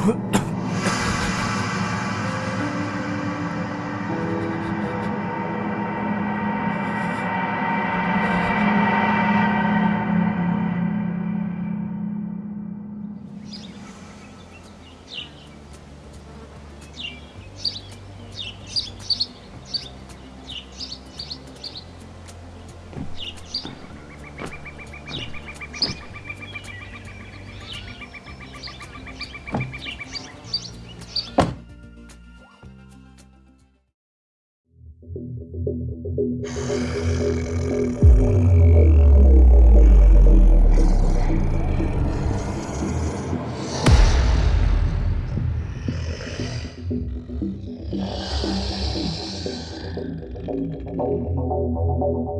Ahem. Thank you.